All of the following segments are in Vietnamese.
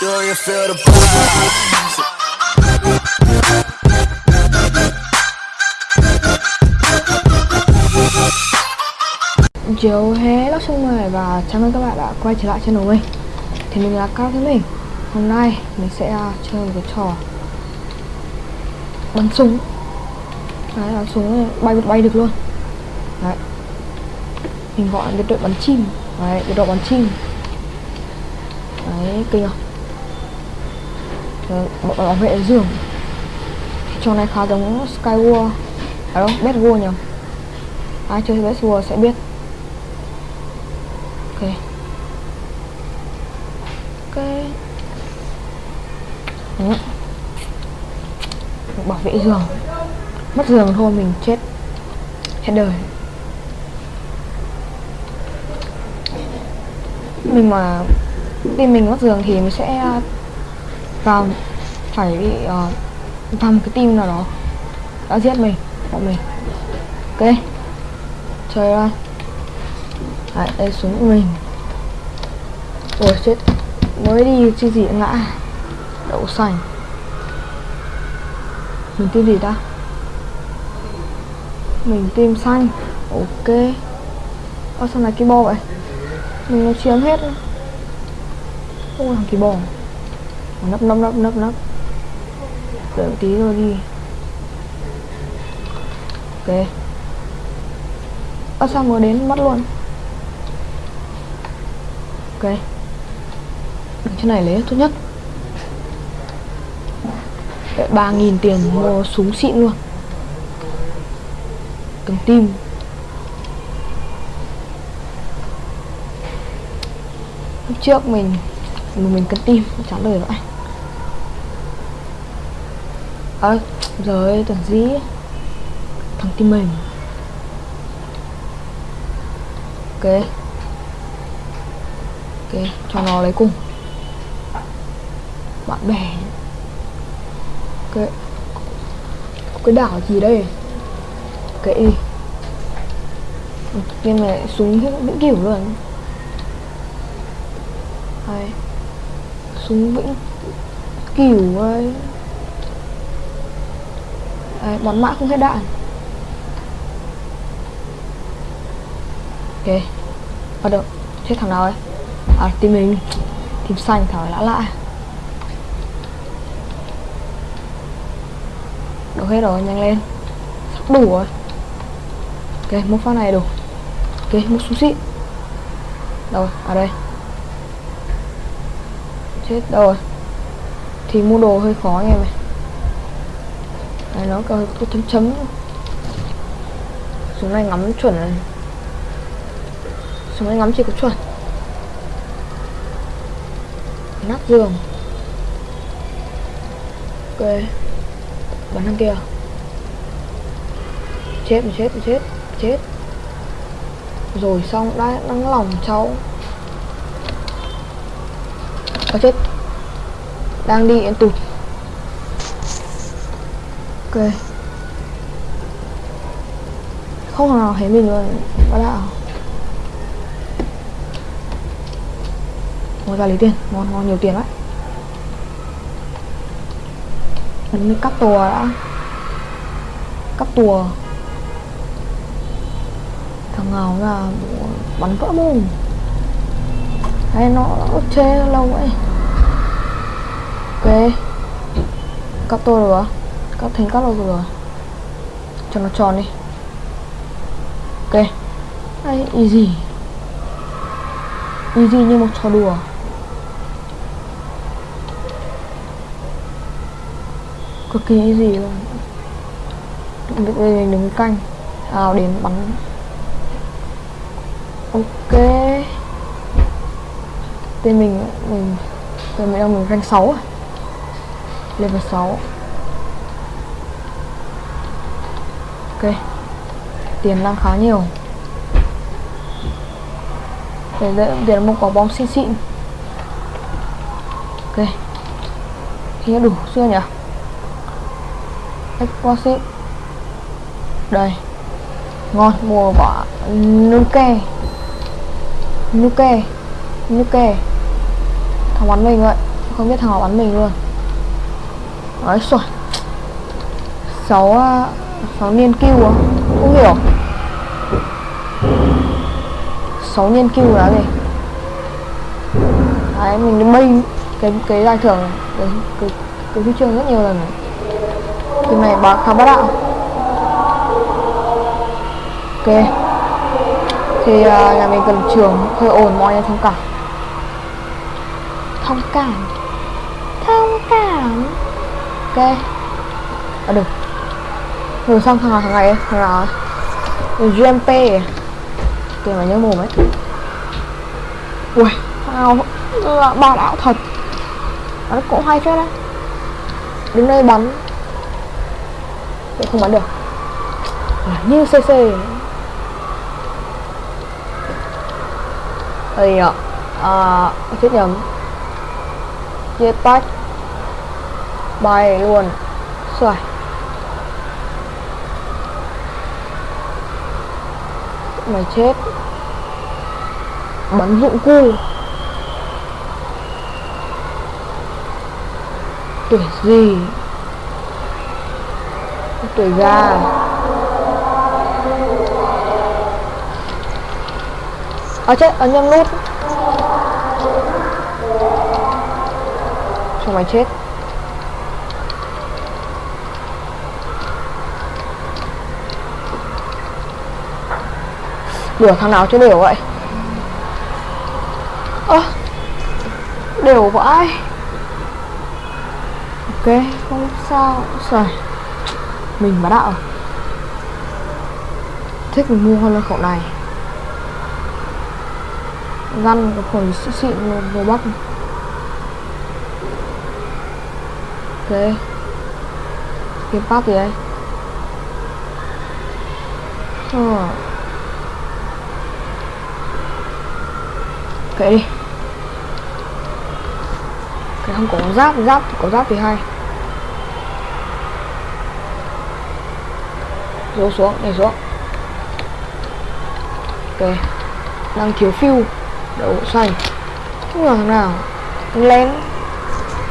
Do you? Chiều lóc sông mời và chào mừng các bạn đã quay trở lại channel mình. Thì mình là Cao Thế Mình Hôm nay mình sẽ uh, chơi một cái trò. Bắn súng. Đấy, bắn súng ờ, bay bay được luôn. Đấy. Mình gọi cái đội bắn chim. Đấy, cái đội bắn chim. Đấy, kinh không? Ờ, bảo, bảo vệ giường. Trò này khá giống Skywar À đâu, Bad War nhỉ? Ai chơi Bad War sẽ biết. Ok. Ok. Ừ. bảo vệ giường. Mất giường thôi mình chết hết đời. Mình mà tin mình mất giường thì mình sẽ vào phải bị uh, vào một cái team nào đó đã giết mình bọn mình. Ok. Chơi ra Đấy, đây súng của mình. Ôi chết. Mới đi chi gì ngã. Đậu xanh Mình tim gì ta? Mình tim xanh. Ok. Ơ sao này cái bo vậy? Mình nó chiếm hết. Không làm thằng kỳ bò Nấp nấp nấp nấp nấp. Đợi một tí rồi đi. Ok. Ơ, sao mới đến mất luôn? Ok. Đứng trên này lấy tốt nhất. Ba nghìn tiền mua súng xịn luôn. Cầm tim. Lúc trước mình mình cần tim Chán đời vậy À giờ ơi, tưởng gì? Thằng tim mình. Ok. Ok, cho nó lấy cùng. Bạn bè. Ok. Có cái đảo gì đây? Kệ game này súng những kiểu luôn. Hay súng vĩnh cửu ơi. Đấy, bắn mã không hết đạn. Ok. Bắt đầu. Chết thằng nào ấy? À team mình. Team xanh thằng lã lạ đủ hết rồi nhanh lên. Sắp đủ rồi. Ok một phát này đủ. Ok một súng xịn. Đâu ở đây hết đâu rồi. Thì mua đồ hơi khó nghe mày. Này, nó có có chấm chấm. Súng này ngắm chuẩn này. Súng này ngắm chỉ có chuẩn. Nắp giường. Ok. Bắn thằng kia. Chết chết chết chết. Rồi xong đã, nắng lòng cháu có chết. Đang đi, em tụt. Ok. Không thằng nào thấy mình luôn. Bác đạo Ngồi ra lấy tiền. Ngon ngon nhiều tiền đấy Mình cắp tùa đã. Cắp tùa. Thằng nào là bắn vỡ mồm hay nó, nó chê lâu vậy Ok. Cắt tôi rồi à? Cắt thành cắt rồi rồi Cho nó tròn đi. Ok. Đây easy. Easy như một trò đùa. Cực kỳ easy luôn. Việc mình đứng canh. À đến bắn. Ok tên mình mình tên mình đang mình rank 6 à? Level 6 ok. Tiền đang khá nhiều. Để để, để một quả bom xịn xịn. Ok. Thì đủ chưa nhỉ? Exposit Đây. Ngon mua quả Nuke. Nuke. Nuke. Thằng bắn mình vậy không biết thằng nào bắn mình luôn. Ấy rồi Sáu à, Sáu niên kêu à? Không hiểu. Sáu niên kêu là gì? À, Đấy mình đi bay Cái cái giải thưởng Cái, cái, cái huy chương rất nhiều lần thì này bà khá bắt đạo. Ok. Thì uh, nhà mình cần trường hơi ồn mọi người thông cảm. Thông cảm. Thông cảm. Ok. À được. Ừ, rồi, xong thằng nào thằng này Thằng nào GMP Kìa mà nhớ mồm ấy. Ui tao ba là đạo thật. Nó cũng hay phết đấy. Đứng đây bắn. Không bắn được. À, như CC Đây ạ À chết nhầm. Chia tách. Bay luôn. Xoài Mày chết. Bắn dụng cu. Tuổi gì? Tuổi gà. À chết, ấn nhầm nút không mày chết. Đùa thằng nào chứ đều vậy. Ơ à, Đều vãi Ok không sao. Rồi Mình mà đạo Thích mình mua hơn là khẩu này. Răn có khẩu xịn vô vừa bắc Ok. Kiếm pháp gì đây? Ờ. Kệ đi. Cái không có giáp giáp thì có giáp thì hay. Rố xuống, nhảy xuống. Ok. Đang thiếu phiêu đậu xanh. Không là thằng nào. Thằng lén.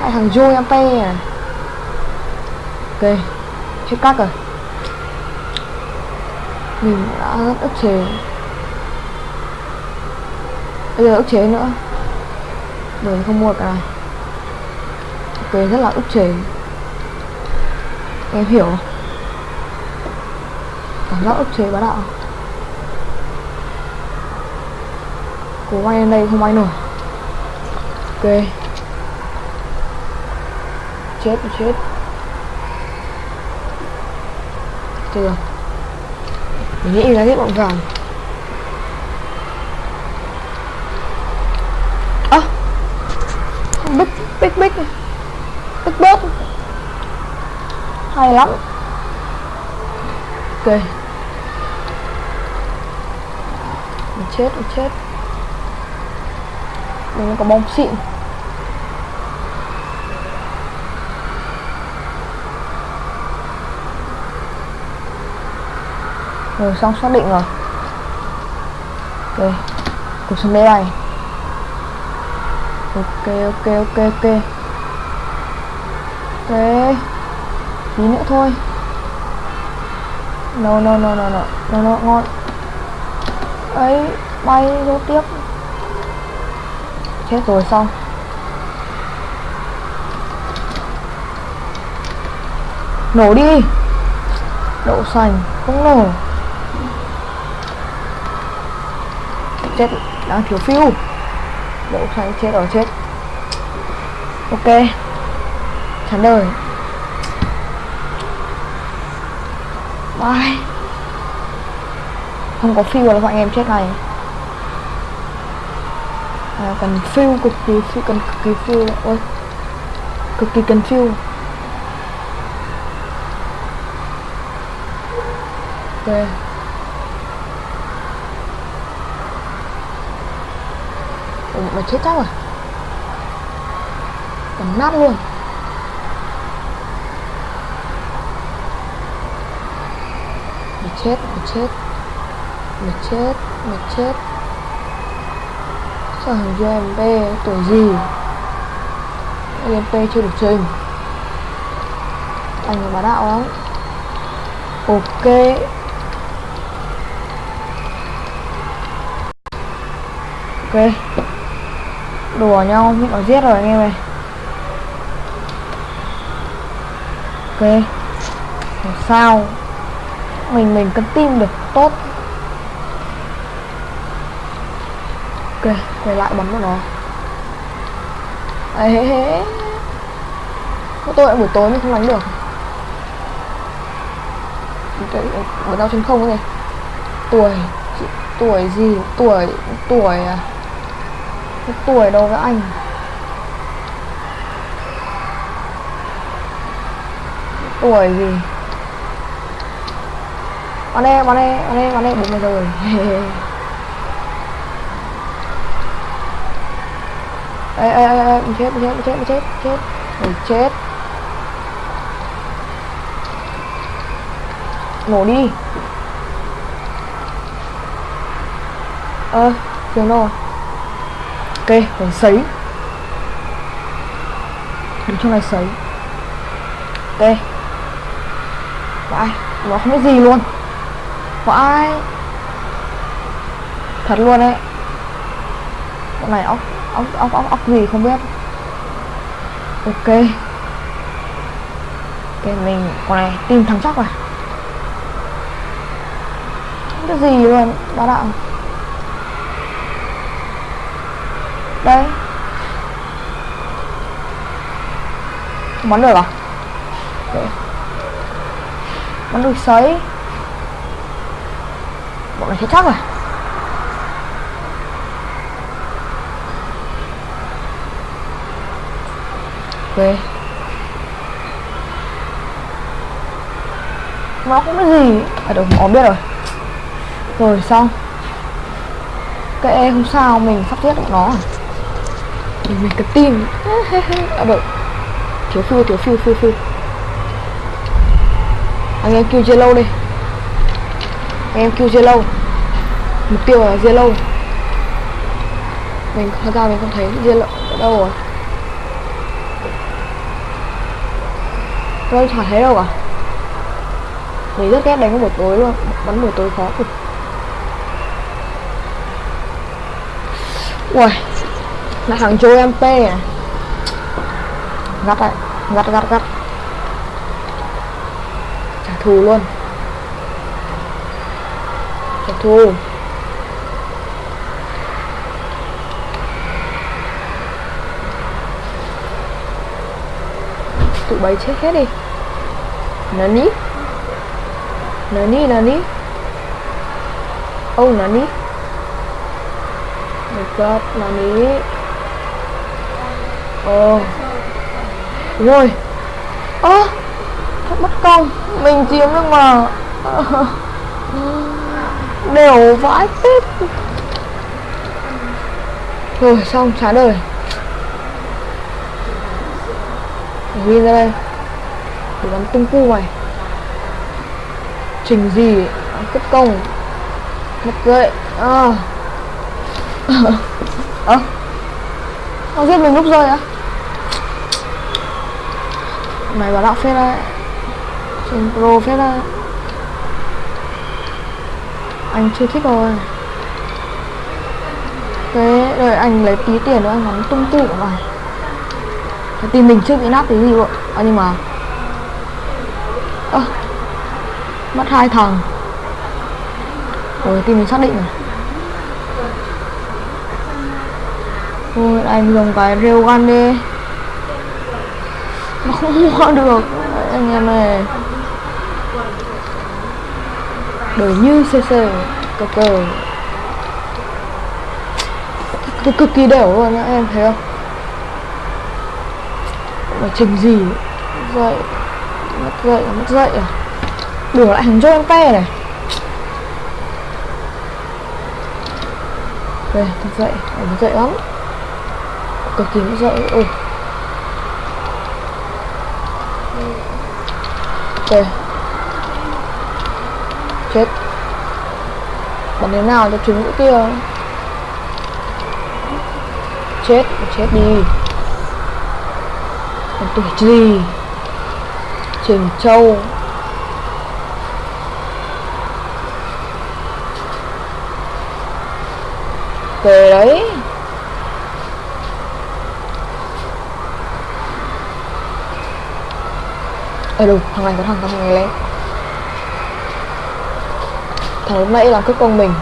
Hai thằng joy mp à? Ok. Hết cắt rồi. Mình đã ức chế bây giờ ức chế nữa. Rồi không mua cái này ok, rất là ức chế em hiểu. Cảm giác ức chế bá đạo. Cố bay lên đây không bay nổi. Ok. Chết chết. Chưa mình nghĩ là hết bọn vàng bích bích bích bích bớt. Hay lắm. Ok mình chết mình chết. Mình có bom xịn. Rồi xong xác định rồi. Ok cuộc sống đây này ok ok ok ok. Ok, tí nữa thôi. No no no no no no no, ngon. Ấy, bay vô tiếp. Chết rồi, xong. Nổ đi. Đậu xanh không nổ. Chết. Đang thiếu phiêu đậu xanh chết rồi chết. Ok. Chán đời. Bye. Không có phiêu là bọn em chết này. À, cần phiêu cực kỳ phiêu cần cực kỳ phiêu ôi. Cực kỳ cần phiêu ok. Mà chết chắc rồi. Còn nát luôn. Mày chết, mày chết. Mày chết, mày chết. Sao thằng GMB tuổi gì? EMP chưa được trình anh là bá đạo lắm. Ok. Ok đùa nhau, nhưng nó giết rồi anh em này ok. Làm sao? Mình mình cân tim được, tốt. Ok, quay lại bắn vào nó. Ấy hế Có tôi buổi tối mình không đánh được. Bữa đau trên không này tuổi tuổi gì? Tuổi tuổi à? Cái tuổi đâu với anh. Cái tuổi gì? Bắn đây bắn đây bắn đây bắn đây bốn mươi rồi. Ê ê ê ê mình chết mình chết mình chết mình chết chết. Mình chết. Nổ đi. Ơ à, trường đâu rồi ok sấy đứng trong này sấy ok vãi nó không biết gì luôn. Vãi. Thật luôn đấy. Con này ốc ốc ốc ốc ốc gì không biết. Ok. Ok mình con này tìm thằng chắc rồi không biết gì luôn bá đạo. Đây bắn được à? Okay. bắn được sấy. Bọn này chết chắc rồi ok. Nó cũng cái gì? À được có biết rồi. Rồi, xong. Kệ, không sao, mình sắp xếp được nó à? Thì mình cái tim. Ờ, à được thiếu phiêu thiếu phiêu phiêu phiêu anh em kêu lâu đi. Anh em kêu lâu mục tiêu là lâu mình, thật ra mình không thấy lâu ở đâu rồi. Tôi chả thấy đâu cả mình rất ghét đánh buổi tối luôn. Bắn buổi tối khó cực. Ui là thằng Joe mp à? Gắt đấy gắt gắt gắt. Trả thù luôn. Trả thù. Tụi bay chết hết đi. Nani? Nani nani? Oh nani? My god, nani? Oh rồi. Ơ à, thật bất công mình chiếm được mà. Đều vãi phết. Rồi xong trả đời Win ra đây. Để bắn tung cu mày. Trình gì? Cấp công. Mất dậy à. Ờ. Ơ. Nó giết mình lúc rơi á. Mày bảo đạo phết đấy Trình pro phết đấy Anh chưa thích rồi Thế đợi anh lấy tí tiền nữa anh ngắm tung tụ của mày. Tìm mình chưa bị nát tí gì luôn. À, nhưng mà ơ à, mất hai thằng. Rồi tìm mình xác định rồi. Thôi, anh dùng cái rêu ăn đi. Nó không mua được. Anh em này đời như cc cờ cờ. Cực kỳ đều luôn á, em thấy không? Mà trình gì? Dậy. Mất dậy mất dậy à? Đổ lại hình cho em pe này. Đây, mất dậy. Mất dậy lắm cực kỳ mất dậy ôi. Ok chết. Bắn thế nào cho trứng nữa kia? Chết chết đi. Còn tuổi gì Trình Châu Về đấy. Ê đúng, thằng này có thằng thằng này lên Thằng lúc nãy là cướp công mình.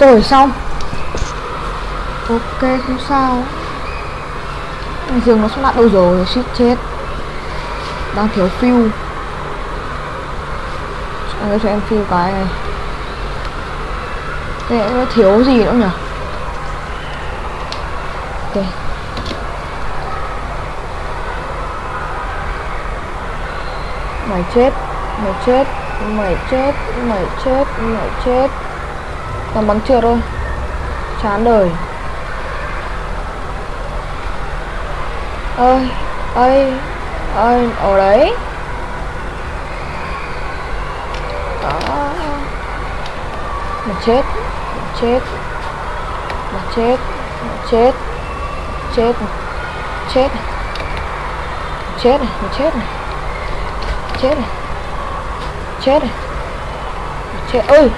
Rồi xong. Ok không sao. Dường nó sắp lại đâu rồi shit chết. Đang thiếu fuel người cho em fuel cái này. Thế nó thiếu gì nữa nhỉ? Ok Mày chết Mày chết Mày chết Mày chết Mày chết. Còn bắn trượt thôi. Chán đời. Ơi ơi ơi ở đấy đó mà chết mà chết mà chết mà chết chết chết chết này, mà chết này. Chết này. Chết này. Chết ừ. ơi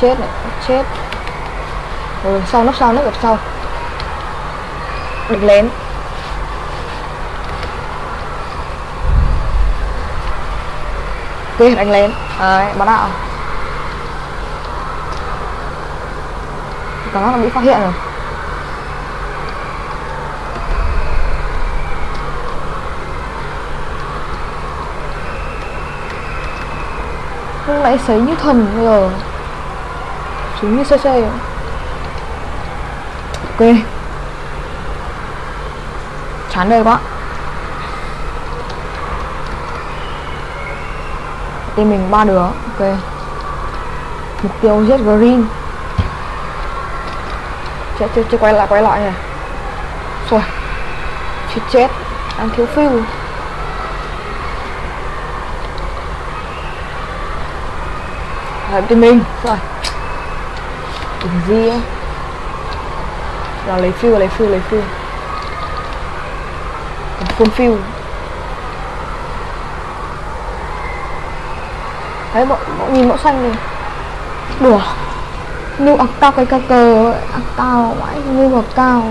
chết này chết. Rồi sau nóc sau nóc gặp sau? Đừng lén. Ok đánh lên, đấy bắn đạo cảm giác nó bị phát hiện rồi. Lúc nãy sấy như thần bây giờ sấy như xe xe. Ok. Chán đời quá. Team mình ba đứa. Ok. Mục tiêu giết green. Chết chết chết, quay lại quay lại này rồi chết chết. Đang thiếu phiêu làm team mình. Rồi đừng gì ấy là lấy phiêu lấy phiêu lấy phiêu full fill đấy bọn, bộ nhìn mẫu xanh này. Đùa. Như ạc cao cái ca cờ ạc cao mãi như ạc cao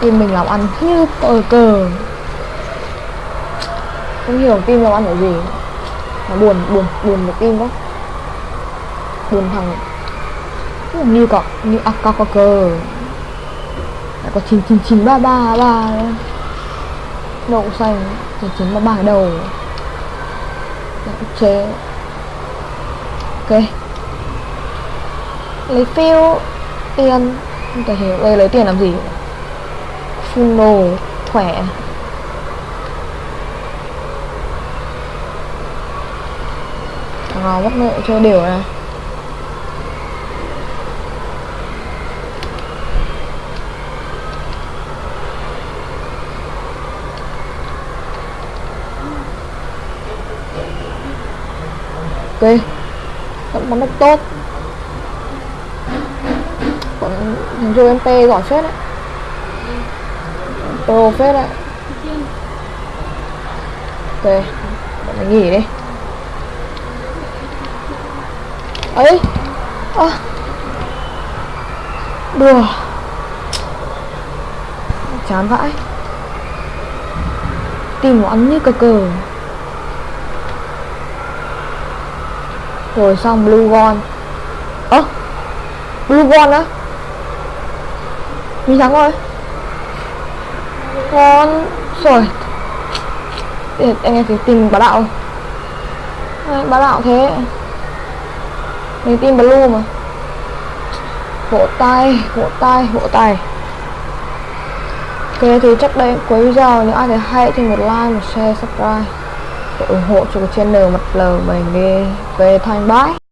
tim mình làm ăn như cờ cờ. Không hiểu tim làm ăn là gì. Mà buồn buồn buồn một tim quá. Buồn thằng. Như cọ như ạc cao cờ. Lại có chín chín chín ba ba ba. Đậu xanh chín chín ba ba đầu chế ok. Lấy phiếu tiền. Không thể hiểu. Đây lấy tiền làm gì? Full đồ khỏe thằng nào mất nợ chơi đều này? Ok. Vẫn bắn được tốt. Còn thằng joe mp giỏi phết đấy. Pro phết đấy. Ok, bọn mình nghỉ đi. Ấy. À. đùa. Chán vãi. Tìm nó ăn như cờ cờ. Rồi xong blue gon ơ à, blue gon á? Mình thắng rồi. Con rồi. Để anh em phải tìm bá đạo. Bá đạo thế. Mình tìm blue mà. Vỗ tay vỗ tay vỗ tay ok thì chắc đây cuối video nếu ai thấy hay thì một like một share subscribe. Để ủng hộ cho cái channel mà lờ mình đi về thanh bái